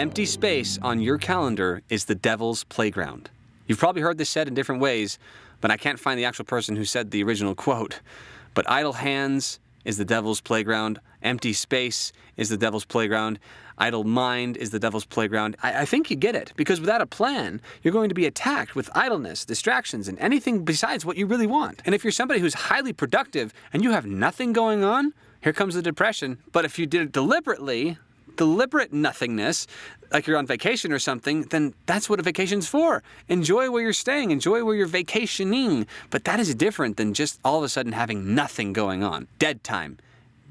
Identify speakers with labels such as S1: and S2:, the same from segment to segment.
S1: Empty space on your calendar is the devil's playground. You've probably heard this said in different ways, but I can't find the actual person who said the original quote. But idle hands is the devil's playground. Empty space is the devil's playground. Idle mind is the devil's playground. I, I, think you get it, because without a plan, you're going to be attacked with idleness, distractions, and anything besides what you really want. And if you're somebody who's highly productive and you have nothing going on, here comes the depression. But if you did it deliberately, deliberate nothingness, like you're on vacation or something, then that's what a vacation's for. Enjoy where you're staying, enjoy where you're vacationing. But that is different than just all of a sudden having nothing going on. Dead time.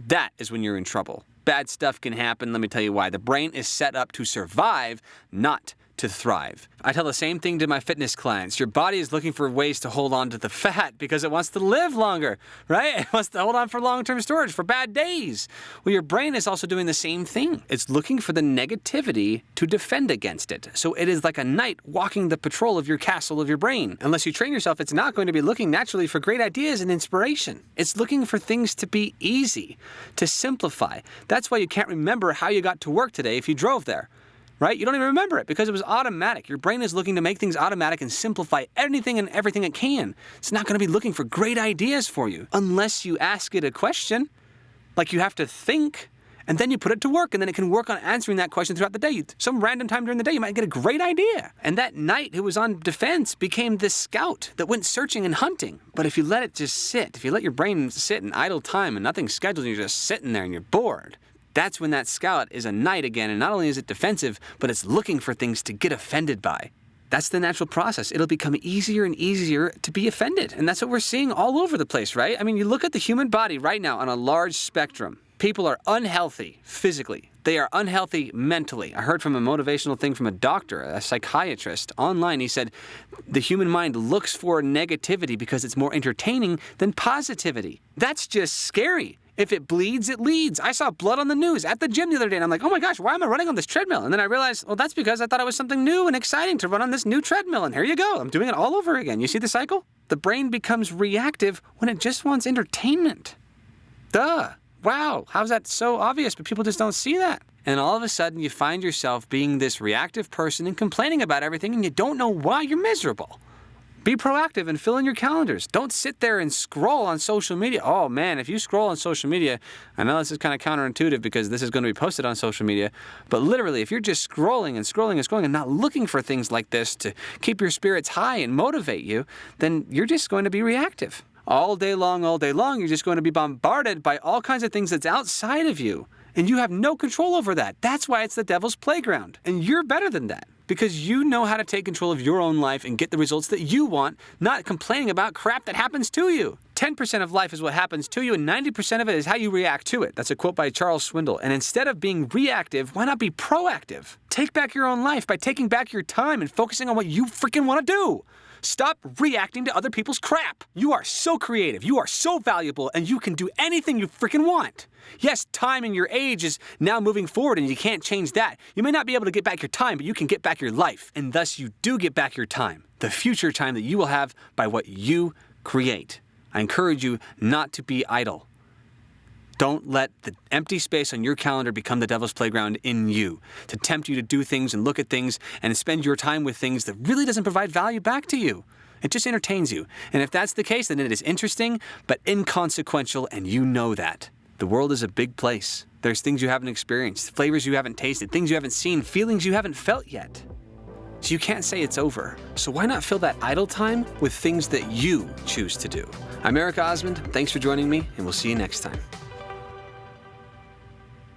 S1: That is when you're in trouble. Bad stuff can happen. Let me tell you why. The brain is set up to survive, not to thrive. I tell the same thing to my fitness clients. Your body is looking for ways to hold on to the fat because it wants to live longer, right? It wants to hold on for long-term storage, for bad days. Well, your brain is also doing the same thing. It's looking for the negativity to defend against it. So it is like a knight walking the patrol of your castle of your brain. Unless you train yourself, it's not going to be looking naturally for great ideas and inspiration. It's looking for things to be easy, to simplify. That's why you can't remember how you got to work today if you drove there right? You don't even remember it because it was automatic. Your brain is looking to make things automatic and simplify anything and everything it can. It's not going to be looking for great ideas for you unless you ask it a question. Like you have to think and then you put it to work and then it can work on answering that question throughout the day. Some random time during the day, you might get a great idea. And that knight who was on defense became this scout that went searching and hunting. But if you let it just sit, if you let your brain sit in idle time and nothing's scheduled and you're just sitting there and you're bored, that's when that scout is a knight again, and not only is it defensive, but it's looking for things to get offended by. That's the natural process. It'll become easier and easier to be offended. And that's what we're seeing all over the place, right? I mean, you look at the human body right now on a large spectrum. People are unhealthy physically. They are unhealthy mentally. I heard from a motivational thing from a doctor, a psychiatrist, online. He said the human mind looks for negativity because it's more entertaining than positivity. That's just scary. If it bleeds, it leads. I saw blood on the news at the gym the other day, and I'm like, oh my gosh, why am I running on this treadmill? And then I realized, well, that's because I thought it was something new and exciting to run on this new treadmill, and here you go. I'm doing it all over again. You see the cycle? The brain becomes reactive when it just wants entertainment. Duh. Wow, how's that so obvious, but people just don't see that? And all of a sudden, you find yourself being this reactive person and complaining about everything, and you don't know why you're miserable. Be proactive and fill in your calendars. Don't sit there and scroll on social media. Oh man, if you scroll on social media, I know this is kind of counterintuitive because this is going to be posted on social media, but literally, if you're just scrolling and scrolling and scrolling and not looking for things like this to keep your spirits high and motivate you, then you're just going to be reactive. All day long, all day long, you're just going to be bombarded by all kinds of things that's outside of you. And you have no control over that. That's why it's the devil's playground. And you're better than that because you know how to take control of your own life and get the results that you want, not complaining about crap that happens to you. 10% of life is what happens to you, and 90% of it is how you react to it. That's a quote by Charles Swindoll. And instead of being reactive, why not be proactive? Take back your own life by taking back your time and focusing on what you freaking want to do. Stop reacting to other people's crap. You are so creative, you are so valuable, and you can do anything you freaking want. Yes, time and your age is now moving forward and you can't change that. You may not be able to get back your time, but you can get back your life. And thus you do get back your time, the future time that you will have by what you create. I encourage you not to be idle. Don't let the empty space on your calendar become the devil's playground in you, to tempt you to do things and look at things and spend your time with things that really doesn't provide value back to you. It just entertains you. And if that's the case, then it is interesting, but inconsequential, and you know that. The world is a big place. There's things you haven't experienced, flavors you haven't tasted, things you haven't seen, feelings you haven't felt yet. So you can't say it's over. So why not fill that idle time with things that you choose to do? I'm Eric Osmond. Thanks for joining me, and we'll see you next time.